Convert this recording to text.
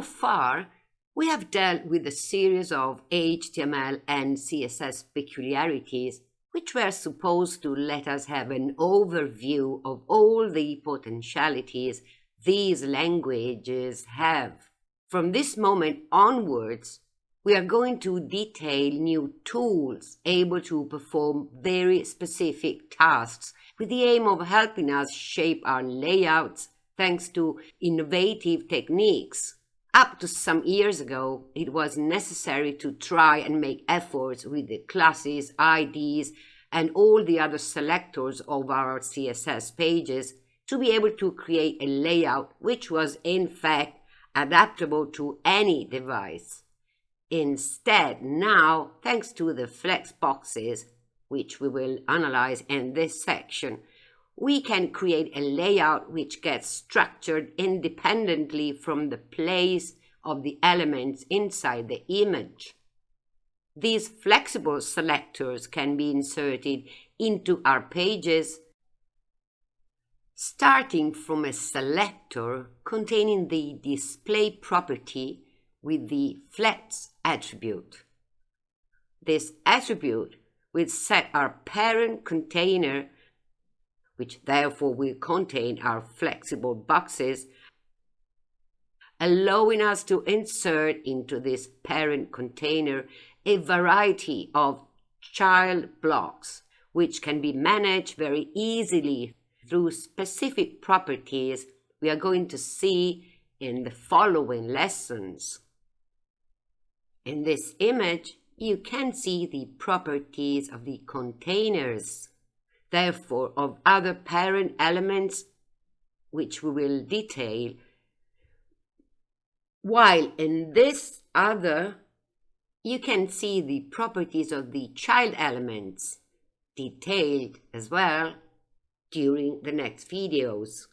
far, we have dealt with a series of HTML and CSS peculiarities which were supposed to let us have an overview of all the potentialities these languages have. From this moment onwards, we are going to detail new tools able to perform very specific tasks with the aim of helping us shape our layouts thanks to innovative techniques. Up to some years ago, it was necessary to try and make efforts with the classes, IDs, and all the other selectors of our CSS pages to be able to create a layout which was in fact adaptable to any device. Instead, now, thanks to the flex boxes, which we will analyze in this section, we can create a layout which gets structured independently from the place of the elements inside the image. These flexible selectors can be inserted into our pages starting from a selector containing the display property with the flex attribute. This attribute will set our parent container, which therefore will contain our flexible boxes, allowing us to insert into this parent container a variety of child blocks, which can be managed very easily through specific properties we are going to see in the following lessons. In this image, you can see the properties of the containers, therefore of other parent elements which we will detail, while in this other you can see the properties of the child elements detailed as well during the next videos.